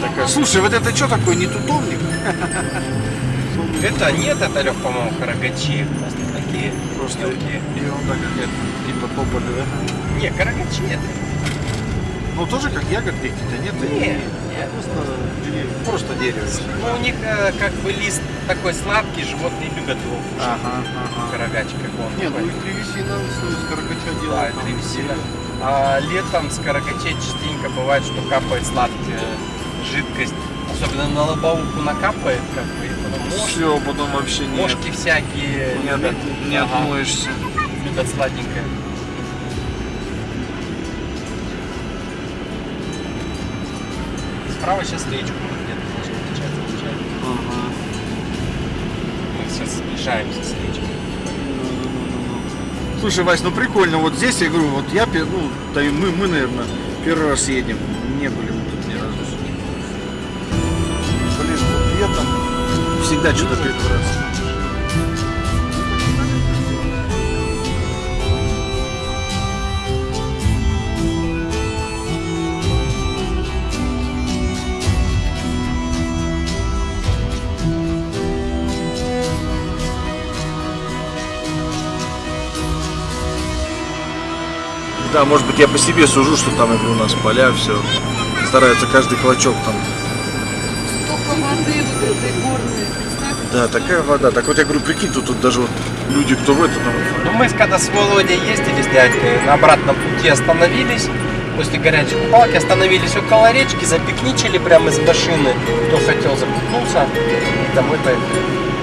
Яркая. Слушай, вот это что такое, не тутовник? Это нет, это Лех, по-моему, карагачи. Просто такие Просто мелкие. ерунда какая-то, типа тополя, да? Не, карагачи это. Ну, тоже как ягодки какие-то, нет? Нет, нет. Просто дерево. Просто дерево. Ну, у них э, как бы лист такой сладкий, животные любят его кушать. Ага, ага. Карагач, как он. Не, ну и древесина с карагача Да, делают. там древесина. А летом с карагачей частенько бывает, что капает сладкая жидкость. Особенно на лобовуху накапает, как бы, и потом мошки, Все, потом вообще нет. мошки всякие Не, любят. от- не Ага, отмоешься. любят сладенькое. Справа сейчас речку где-то должны встречать, встречать. Ага. Мы сейчас сближаемся с речкой. Слушай, Вась, ну прикольно. Вот здесь, я говорю, вот я, ну, да и мы, мы, наверное, первый раз едем. Не были всегда что-то. Да, может быть, я по себе сужу, что там, у нас поля, все. Стараются каждый клочок там. Столько воды вот этой горной, Да, такая вода. Так вот я говорю, прикинь, тут, тут даже вот люди, кто в это там. Ну, мы когда с Володей ездили с дядькой, на обратном пути остановились. После горячей купалки остановились около речки, запикничали прямо из машины. Кто хотел, запикнулся. И домой поехали.